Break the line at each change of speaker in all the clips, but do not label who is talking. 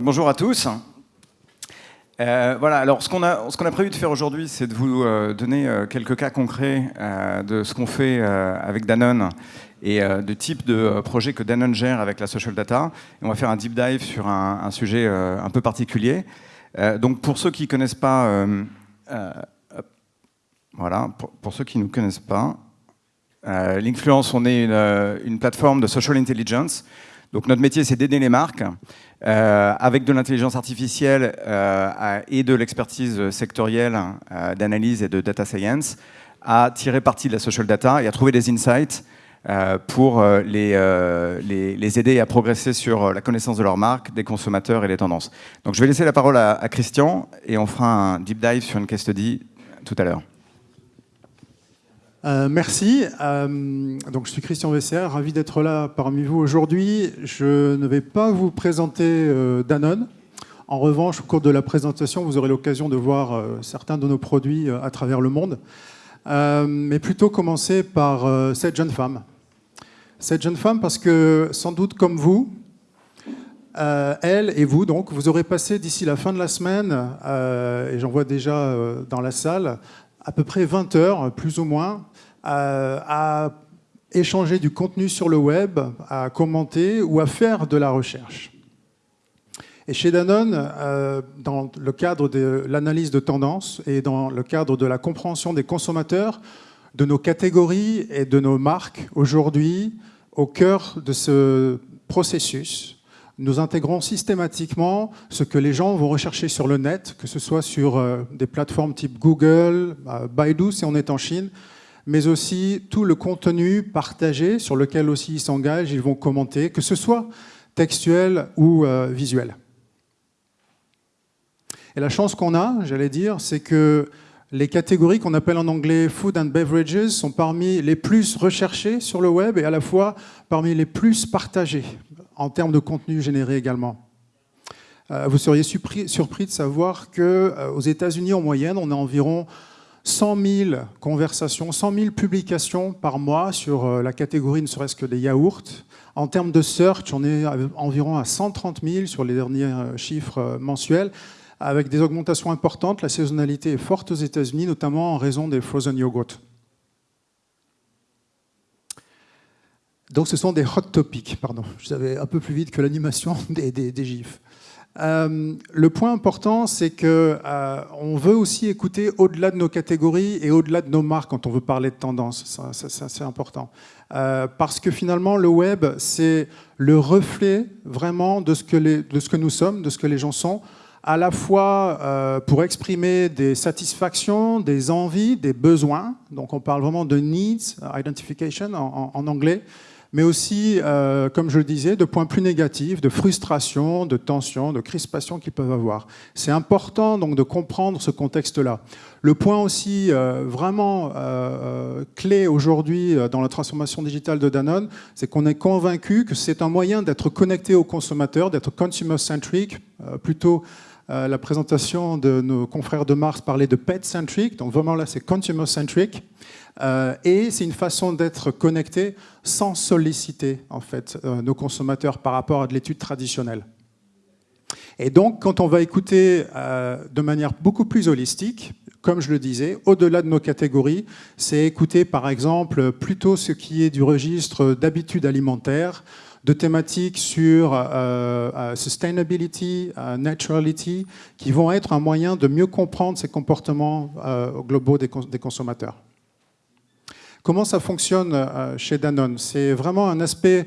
bonjour à tous. Euh, voilà, alors ce qu'on a, prévu de faire aujourd'hui, c'est de vous euh, donner euh, quelques cas concrets de ce qu'on fait avec Danone et de type de projet que Danone gère avec la social data. Et on va faire un deep dive sur un, sujet un peu particulier. donc pour ceux qui ne connaissent pas, voilà, pour, ceux qui ne connaissent pas, l'influence, on est une plateforme de social intelligence donc notre métier, c'est d'aider les marques euh, avec de l'intelligence artificielle euh, et de l'expertise sectorielle euh, d'analyse et de data science à tirer parti de la social data et à trouver des insights pour les, aider à progresser sur la connaissance de leur marque, des consommateurs et des tendances. Donc je vais laisser la parole à, à Christian et on fera un deep dive sur une case study tout à l'heure.
Euh, merci. Euh, donc, je suis Christian Vesser, ravi d'être là parmi vous aujourd'hui. Je ne vais pas vous présenter euh, Danone. En revanche, au cours de la présentation, vous aurez l'occasion de voir certains de nos produits à travers le monde. mais plutôt commencer par cette jeune femme. Cette jeune femme parce que, sans doute comme vous, elle et vous, donc, vous aurez passé d'ici la fin de la semaine, et j'en vois déjà dans la salle, à peu près 20 heures, plus ou moins, à échanger du contenu sur le web, à commenter ou à faire de la recherche. Et chez Danone, euh, dans le cadre de l'analyse de tendance et dans le cadre de la compréhension des consommateurs, de nos catégories et de nos marques, aujourd'hui, au cœur de ce processus, nous intégrons systématiquement ce que les gens vont rechercher sur le net, que ce soit sur euh, des plateformes type Google, euh, Baidu si on est en Chine, mais aussi tout le contenu partagé sur lequel aussi ils s'engagent, ils vont commenter, que ce soit textuel ou euh, visuel. Et la chance qu'on a, j'allais dire, c'est que les catégories qu'on appelle en anglais food and beverages sont parmi les plus recherchées sur le web et à la fois parmi les plus partagées en termes de contenu généré également. Euh, vous seriez surpris, de savoir qu'aux euh, États-Unis, en moyenne, on a environ 100 000 conversations, 100 000 publications par mois sur euh, la catégorie ne serait-ce que des yaourts. En termes de search, on est environ à 130 000 sur les derniers chiffres mensuels, avec des augmentations importantes. La saisonnalité est forte aux États-Unis, notamment en raison des frozen yogurt. Donc ce sont des hot topics, pardon. Je savais un peu plus vite que l'animation des, des, gifs. Euh, le point important, c'est qu'on euh, veut aussi écouter au-delà de nos catégories et au-delà de nos marques quand on veut parler de tendance. Ça, c'est important. Euh, parce que finalement, le web, c'est le reflet vraiment de ce, que que nous sommes, de ce que les gens sont, à la fois pour exprimer des satisfactions, des envies, des besoins. Donc on parle vraiment de needs, identification en, en anglais, mais aussi, euh, comme je le disais, de points plus négatifs, de frustration, de tension, de crispation qu'ils peuvent avoir. C'est important donc de comprendre ce contexte-là. Le point aussi euh, vraiment euh, clé aujourd'hui dans la transformation digitale de Danone, c'est qu'on est convaincu que c'est un moyen d'être connecté au consommateur, d'être consumer-centric, plutôt la présentation de nos confrères de Mars parlait de pet-centric, donc vraiment là c'est consumer-centric. Euh, et c'est une façon d'être connecté sans solliciter en fait euh, nos consommateurs par rapport à de l'étude traditionnelle. Et donc, quand on va écouter euh, de manière beaucoup plus holistique, comme je le disais, au-delà de nos catégories, c'est écouter par exemple plutôt ce qui est du registre d'habitudes alimentaires, de thématiques sur sustainability, naturality, qui vont être un moyen de mieux comprendre ces comportements globaux des consommateurs. Comment ça fonctionne euh, chez Danone? C'est vraiment un aspect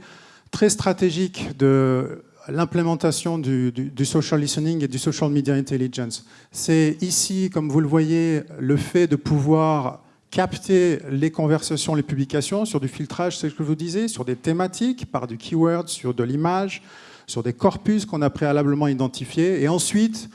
très stratégique de l'implémentation du, social listening et du social media intelligence. C'est ici, comme vous le voyez, le fait de pouvoir capter les conversations, les publications sur du filtrage, c'est ce que je vous disais, sur des thématiques, par du keyword, sur de l'image, sur des corpus qu'on a préalablement identifiés. Et ensuite,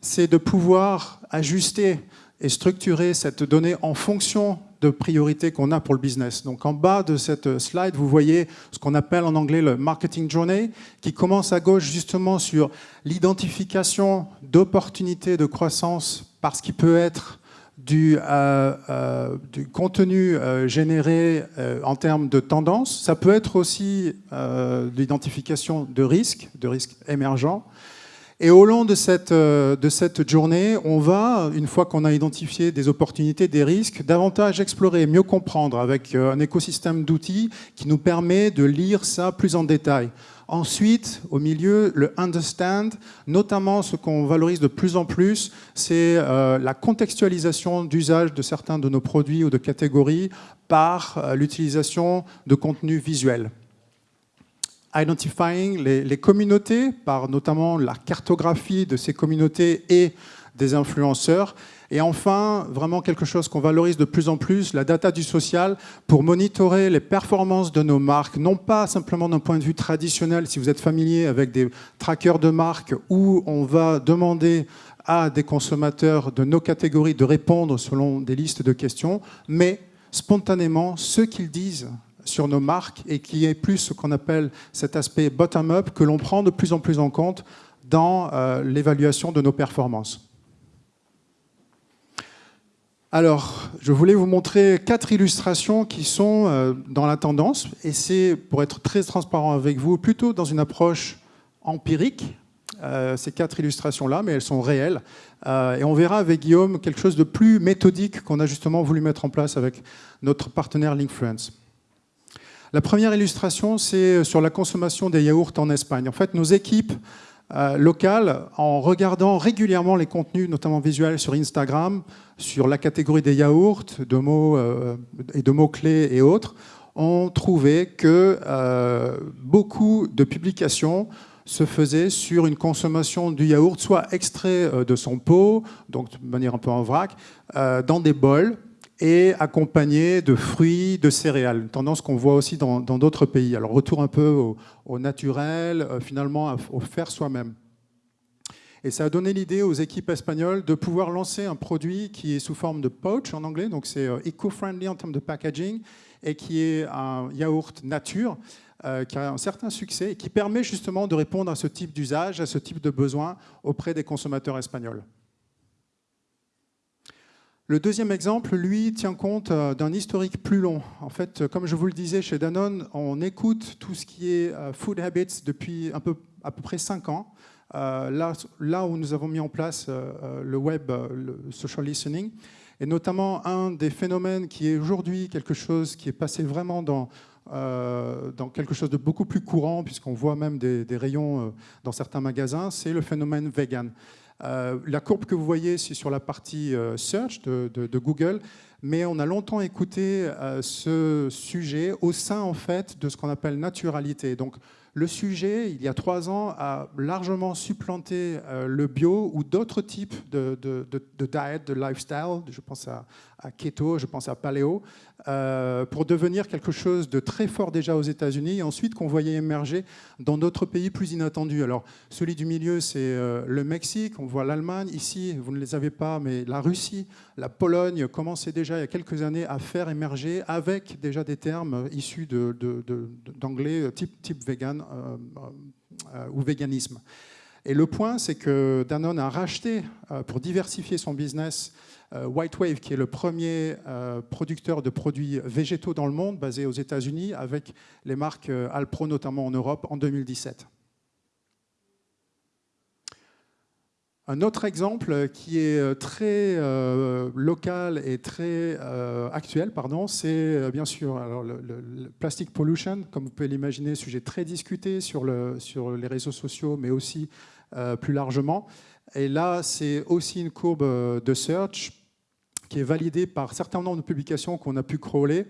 c'est de pouvoir ajuster et structurer cette donnée en fonction de priorités qu'on a pour le business. Donc en bas de cette slide, vous voyez ce qu'on appelle en anglais le marketing journey, qui commence à gauche justement sur l'identification d'opportunités de croissance parce qu'il peut être du, euh, euh, contenu euh, généré en termes de tendance. Ça peut être aussi l'identification de risques, de risques émergents. Et au long de cette, euh, de cette journée, on va, une fois qu'on a identifié des opportunités, des risques, davantage explorer, mieux comprendre avec euh, un écosystème d'outils qui nous permet de lire ça plus en détail. Ensuite, au milieu, le understand, notamment ce qu'on valorise de plus en plus, c'est euh, la contextualisation d'usage de certains de nos produits ou de catégories par l'utilisation de contenus visuels identifying les, communautés, par notamment la cartographie de ces communautés et des influenceurs. Et enfin, vraiment quelque chose qu'on valorise de plus en plus, la data du social, pour monitorer les performances de nos marques, non pas simplement d'un point de vue traditionnel, si vous êtes familier avec des trackers de marques, où on va demander à des consommateurs de nos catégories de répondre selon des listes de questions, mais spontanément, ce qu'ils disent sur nos marques et qui est plus ce qu'on appelle cet aspect bottom-up que l'on prend de plus en plus en compte dans euh, l'évaluation de nos performances. Alors, je voulais vous montrer quatre illustrations qui sont euh, dans la tendance, et c'est, pour être très transparent avec vous, plutôt dans une approche empirique, euh, ces quatre illustrations-là, mais elles sont réelles. et on verra avec Guillaume quelque chose de plus méthodique qu'on a justement voulu mettre en place avec notre partenaire Linkfluence. La première illustration, c'est sur la consommation des yaourts en Espagne. En fait, nos équipes euh, locales, en regardant régulièrement les contenus, notamment visuels sur Instagram, sur la catégorie des yaourts, de mots euh, et de mots-clés et autres, ont trouvé que euh, beaucoup de publications se faisaient sur une consommation du yaourt, soit extrait de son pot, donc de manière un peu en vrac, dans des bols, et accompagné de fruits, de céréales, une tendance qu'on voit aussi dans d'autres pays. Alors retour un peu au, naturel, euh, finalement au faire soi-même. Et ça a donné l'idée aux équipes espagnoles de pouvoir lancer un produit qui est sous forme de pouch en anglais, donc c'est euh, eco-friendly en termes de packaging, et qui est un yaourt nature, euh, qui a un certain succès et qui permet justement de répondre à ce type d'usage, à ce type de besoin auprès des consommateurs espagnols. Le deuxième exemple, lui, tient compte euh, d'un historique plus long. En fait, euh, comme je vous le disais, chez Danone, on écoute tout ce qui est euh, food habits depuis un peu, à peu près cinq ans. là, là où nous avons mis en place le web, le social listening, et notamment un des phénomènes qui est aujourd'hui quelque chose qui est passé vraiment dans, dans quelque chose de beaucoup plus courant, puisqu'on voit même des, des rayons dans certains magasins, c'est le phénomène vegan. Euh, la courbe que vous voyez, c'est sur la partie euh, search de, Google, mais on a longtemps écouté euh, ce sujet au sein en fait de ce qu'on appelle naturalité. Donc le sujet, il y a trois ans, a largement supplanté le bio ou d'autres types de, de, de, de lifestyle. Je pense à, keto, je pense à paléo, euh, pour devenir quelque chose de très fort déjà aux États-Unis et ensuite qu'on voyait émerger dans d'autres pays plus inattendus. Alors, celui du milieu, c'est euh, le Mexique, on voit l'Allemagne. Ici, vous ne les avez pas, mais la Russie, la Pologne commençaient déjà il y a quelques années à faire émerger avec déjà des termes issus d'anglais type, type vegan euh, ou véganisme. Et le point, c'est que Danone a racheté, pour diversifier son business, euh, White Wave, qui est le premier euh, producteur de produits végétaux dans le monde, basé aux États-Unis, avec les marques euh, Alpro notamment en Europe en 2017. Un autre exemple qui est très local et très actuel, pardon, c'est bien sûr alors, le, plastic pollution, comme vous pouvez l'imaginer, sujet très discuté sur, le, sur les réseaux sociaux, mais aussi plus largement. Et là, c'est aussi une courbe de search qui est validé par certains nombre de publications qu'on a pu crawler,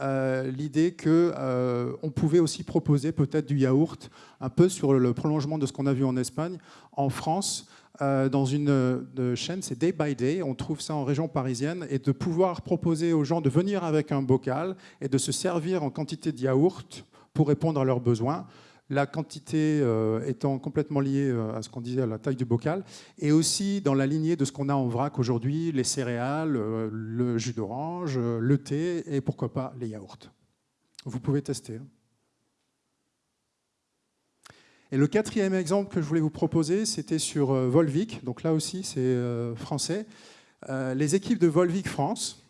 euh, l'idée qu'on euh, pouvait aussi proposer peut-être du yaourt, un peu sur le prolongement de ce qu'on a vu en Espagne. En France, euh, dans une chaîne, c'est Day by Day, on trouve ça en région parisienne, et de pouvoir proposer aux gens de venir avec un bocal et de se servir en quantité de yaourt pour répondre à leurs besoins la quantité euh, étant complètement liée euh, à ce qu'on disait à la taille du bocal, et aussi dans la lignée de ce qu'on a en vrac aujourd'hui, les céréales, euh, le jus d'orange, le thé, et pourquoi pas les yaourts. Vous pouvez tester. Et le quatrième exemple que je voulais vous proposer, c'était sur Volvic, donc là aussi c'est français. les équipes de Volvic France,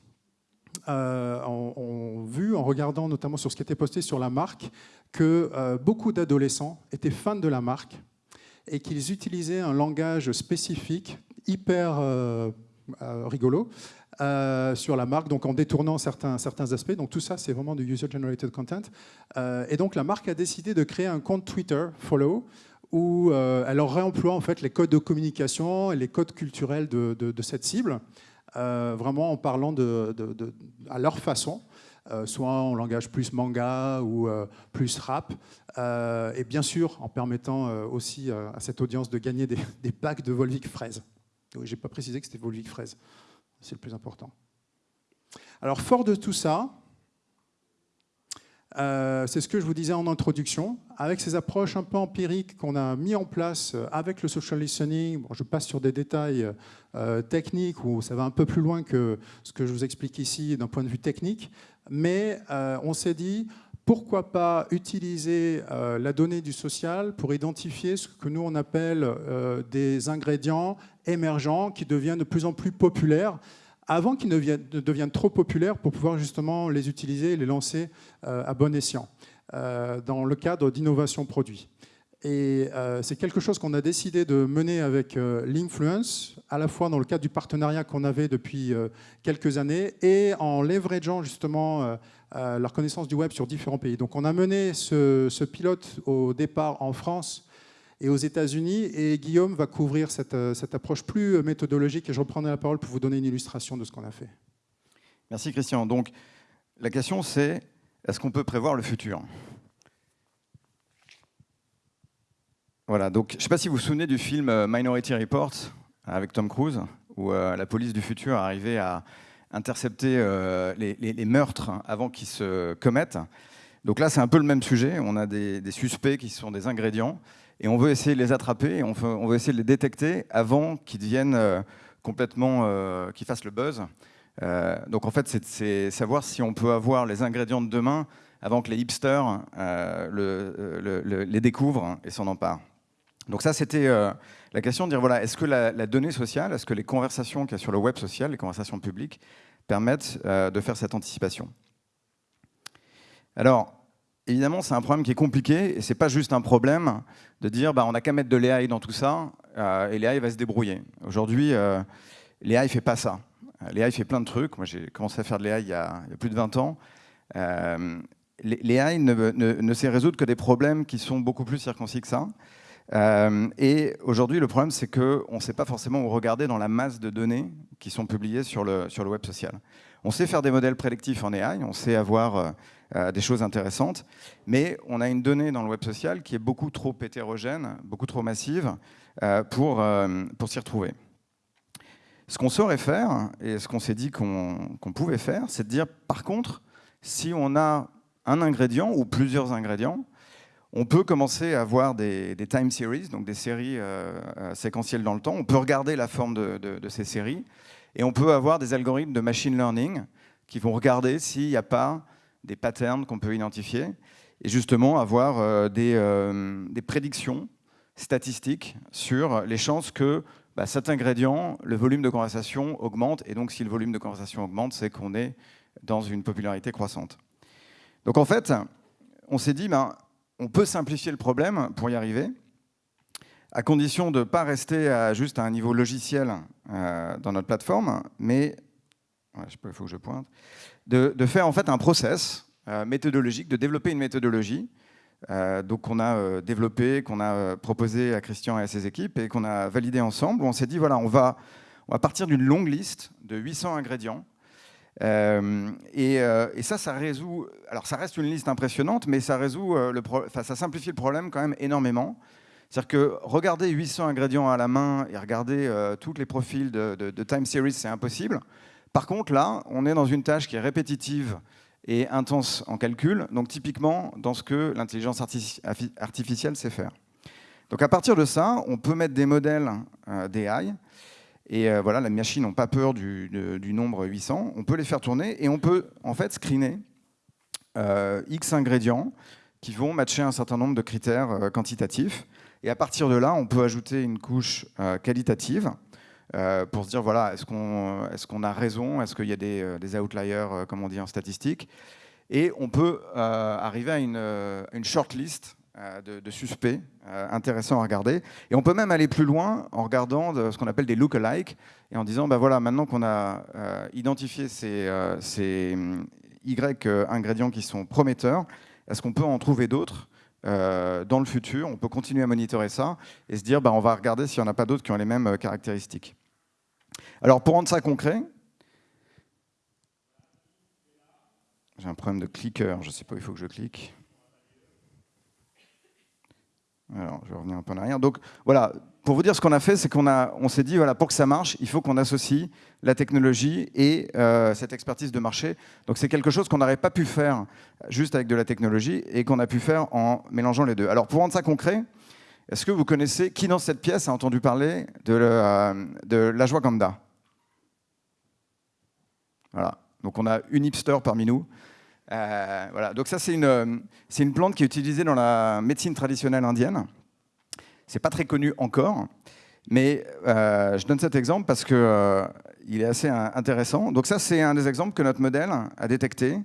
ont, vu, en regardant notamment sur ce qui était posté sur la marque, que euh, beaucoup d'adolescents étaient fans de la marque et qu'ils utilisaient un langage spécifique, hyper rigolo, sur la marque, donc en détournant certains, certains aspects. Donc tout ça, c'est vraiment du user-generated content. et donc la marque a décidé de créer un compte Twitter, Follow, où elle réemploie en fait les codes de communication et les codes culturels de, cette cible. Euh, vraiment en parlant à leur façon, euh, soit en langage plus manga ou euh, plus rap, et bien sûr en permettant aussi à cette audience de gagner des, packs de Volvic fraise. Oui, j'ai pas précisé que c'était Volvic fraise, c'est le plus important. Alors fort de tout ça, euh, c'est ce que je vous disais en introduction. Avec ces approches un peu empiriques qu'on a mis en place euh, avec le social listening, je passe sur des détails euh, techniques où ça va un peu plus loin que ce que je vous explique ici d'un point de vue technique, mais on s'est dit pourquoi pas utiliser la donnée du social pour identifier ce que nous on appelle des ingrédients émergents qui deviennent de plus en plus populaires avant qu'ils ne, deviennent trop populaires pour pouvoir justement les utiliser et les lancer euh, à bon escient euh, dans le cadre d'innovation produit. Et euh, c'est quelque chose qu'on a décidé de mener avec l'influence, à la fois dans le cadre du partenariat qu'on avait depuis quelques années et en leverageant justement la reconnaissance du web sur différents pays. Donc on a mené ce pilote au départ en France et aux États-Unis. Et Guillaume va couvrir euh, cette, approche plus méthodologique et je reprendrai la parole pour vous donner une illustration de ce qu'on a fait.
Merci Christian. Donc la question c'est est-ce qu'on peut prévoir le futur? Voilà, donc je ne sais pas si vous vous souvenez du film euh, Minority Report avec Tom Cruise, où euh, la police du futur arrivait à intercepter les, meurtres avant qu'ils se commettent. Donc là, c'est un peu le même sujet. On a des, suspects qui sont des ingrédients et on veut essayer de les attraper, on veut, essayer de les détecter avant qu'ils deviennent euh, complètement, euh, qu'ils fassent le buzz. Euh, donc en fait, c'est savoir si on peut avoir les ingrédients de demain avant que les hipsters les découvrent et s'en emparent. Donc ça, c'était la question de dire, voilà, est-ce que la, donnée sociale, est-ce que les conversations qu'il y a sur le web social, les conversations publiques, permettent de faire cette anticipation? Alors, évidemment, c'est un problème qui est compliqué et c'est pas juste un problème de dire bah, on n'a qu'à mettre de l'AI dans tout ça euh, et l'AI va se débrouiller. Aujourd'hui, euh, l'AI ne fait pas ça. L'AI fait plein de trucs. Moi, j'ai commencé à faire de l'AI il, y a plus de 20 ans. Euh, L'AI ne, ne, sait résoudre que des problèmes qui sont beaucoup plus circoncis que ça. Euh, et aujourd'hui, le problème, c'est qu'on ne sait pas forcément où regarder dans la masse de données qui sont publiées sur le, sur le web social. On sait faire des modèles prédictifs en AI, on sait avoir euh, des choses intéressantes, mais on a une donnée dans le web social qui est beaucoup trop hétérogène, beaucoup trop massive euh, pour, euh, pour s'y retrouver. Ce qu'on saurait faire, et ce qu'on s'est dit qu'on pouvait faire, c'est de dire, par contre, si on a un ingrédient ou plusieurs ingrédients, on peut commencer à avoir des, time series, donc des séries séquentielles dans le temps. On peut regarder la forme de, ces séries et on peut avoir des algorithmes de machine learning qui vont regarder s'il n'y a pas des patterns qu'on peut identifier, et justement avoir euh, euh, des, prédictions statistiques sur les chances que bah, cet ingrédient, le volume de conversation augmente, et donc si le volume de conversation augmente, c'est qu'on est dans une popularité croissante. Donc en fait, on s'est dit, ben, on peut simplifier le problème pour y arriver, à condition de ne pas rester à, juste à un niveau logiciel euh, dans notre plateforme, mais faut que je pointe, de, faire en fait un process euh, méthodologique, de développer une méthodologie euh, qu'on a euh, développé, qu'on a proposé à Christian et à ses équipes et qu'on a validé ensemble. On s'est dit voilà, on va, on va partir d'une longue liste de 800 ingrédients. Et, ça, ça résout. Alors, ça reste une liste impressionnante, mais ça résout le ça simplifie le problème quand même énormément. C'est-à-dire que regarder 800 ingrédients à la main et regarder tous les profils de, de time series, c'est impossible. Par contre, là, on est dans une tâche qui est répétitive et intense en calcul, donc typiquement dans ce que l'intelligence artificielle sait faire. Donc à partir de ça, on peut mettre des modèles euh, d'AI, et euh, voilà, les machines n'ont pas peur du, nombre 800, on peut les faire tourner, et on peut en fait screener euh, X ingrédients qui vont matcher un certain nombre de critères quantitatifs, et à partir de là, on peut ajouter une couche qualitative, euh, pour se dire, voilà, est-ce qu'on a raison? Est-ce qu'il y a des, euh, outliers, euh, comme on dit en statistique? Et on peut arriver à une, une shortlist de, suspects intéressants à regarder. Et on peut même aller plus loin en regardant ce qu'on appelle des look-alike et en disant, bah voilà, maintenant qu'on a identifié ces, ces Y ingrédients qui sont prometteurs, est-ce qu'on peut en trouver d'autres dans le futur? On peut continuer à monitorer ça et se dire, bah, on va regarder s'il n'y en a pas d'autres qui ont les mêmes caractéristiques. Alors pour rendre ça concret, j'ai un problème de clicker, je ne sais pas où il faut que je clique. Alors, je vais revenir un peu en arrière. Donc, voilà, pour vous dire ce qu'on a fait, c'est qu'on on s'est dit, voilà, pour que ça marche, il faut qu'on associe la technologie et euh, cette expertise de marché. Donc, c'est quelque chose qu'on n'aurait pas pu faire juste avec de la technologie et qu'on a pu faire en mélangeant les deux. Alors, pour rendre ça concret, est-ce que vous connaissez, qui dans cette pièce a entendu parler de, euh, de Voilà. Donc, on a une hipster parmi nous. Euh, voilà. Donc ça, c'est une, une, plante qui est utilisée dans la médecine traditionnelle indienne. C'est pas très connu encore, mais euh, je donne cet exemple parce qu'il euh, il est assez intéressant. Donc ça, c'est un des exemples que notre modèle a détecté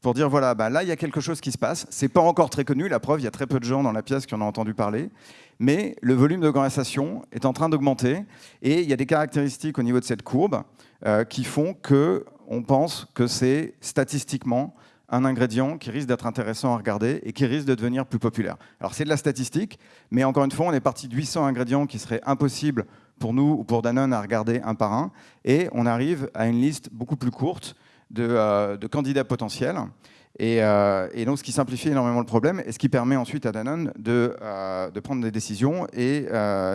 pour dire, voilà, bah, là, il y a quelque chose qui se passe. C'est pas encore très connu, la preuve, il y a très peu de gens dans la pièce qui en ont entendu parler, mais le volume de conversation est en train d'augmenter, et il y a des caractéristiques au niveau de cette courbe qui font qu'on pense que c'est statistiquement un ingrédient qui risque d'être intéressant à regarder et qui risque de devenir plus populaire. Alors c'est de la statistique, mais encore une fois, on est parti de 800 ingrédients qui seraient impossibles pour nous ou pour Danone à regarder un par un, et on arrive à une liste beaucoup plus courte de, euh, candidats potentiels. Euh, et, donc ce qui simplifie énormément le problème et ce qui permet ensuite à Danone de, euh, prendre des décisions, et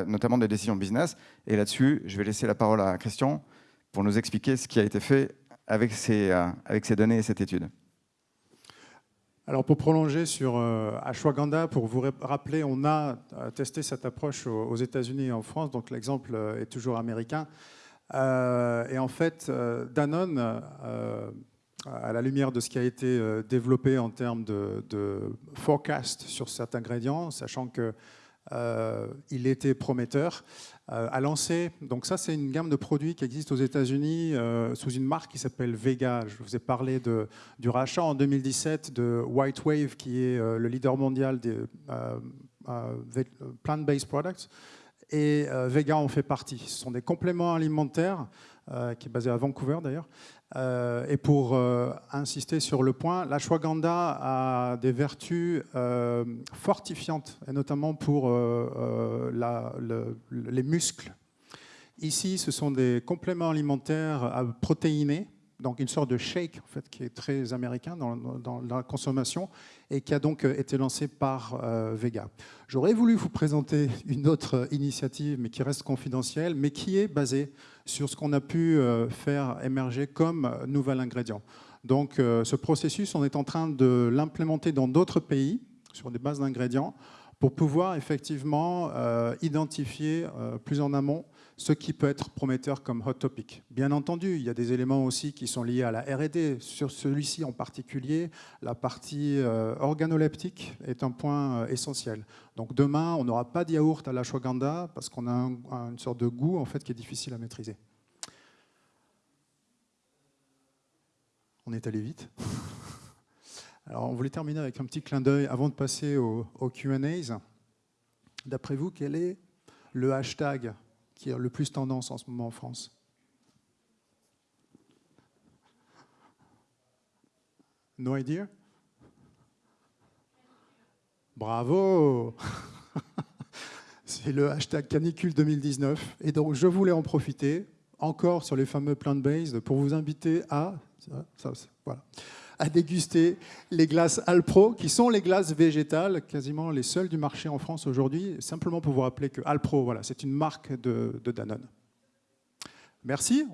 notamment des décisions business. Et là-dessus, je vais laisser la parole à Christian pour nous expliquer ce qui a été fait avec ces données et cette étude.
Alors pour prolonger sur euh, Ashwagandha, pour vous rappeler, on a euh, testé cette approche aux États-Unis et en France, donc l'exemple euh, est toujours américain. et en fait, Danone, à la lumière de ce qui a été développé en termes de, de forecast sur certains ingrédients, sachant qu'il était prometteur, euh, a lancé, donc ça c'est une gamme de produits qui existe aux États-Unis euh, sous une marque qui s'appelle Vega. Je vous ai parlé du rachat en 2017 de White Wave qui est euh, le leader mondial des plant-based products et Vega en fait partie. Ce sont des compléments alimentaires qui est basé à Vancouver d'ailleurs, euh, et pour euh, insister sur le point, l'ashwagandha a des vertus euh, fortifiantes, et notamment pour les muscles. Ici, ce sont des compléments alimentaires protéinés donc une sorte de shake en fait, qui est très américain dans, la consommation et qui a donc euh, été lancé par euh, Vega. J'aurais voulu vous présenter une autre initiative, mais qui reste confidentielle, mais qui est basée sur ce qu'on a pu euh, faire émerger comme nouvel ingrédient. Donc ce processus, on est en train de l'implémenter dans d'autres pays sur des bases d'ingrédients pour pouvoir effectivement identifier plus en amont ce qui peut être prometteur comme hot topic. Bien entendu, il y a des éléments aussi qui sont liés à la R&D. Sur celui-ci en particulier, la partie euh, organoleptique est un point euh, essentiel. Donc demain, on n'aura pas de yaourt à la l'ashwagandha parce qu'on a une sorte de goût en fait qui est difficile à maîtriser. On est allé vite. Alors, on voulait terminer avec un petit clin d'œil avant de passer au, au Q&A. D'après vous, quel est le hashtag qui est le plus tendance en ce moment en France? No idea? Bravo C'est le hashtag canicule 2019. Et donc, je voulais en profiter, encore sur les fameux plant-based, pour vous inviter à... voilà à déguster les glaces Alpro, qui sont les glaces végétales, quasiment les seules du marché en France aujourd'hui. Simplement pour vous rappeler que Alpro, voilà, c'est une marque de, de Danone. Merci.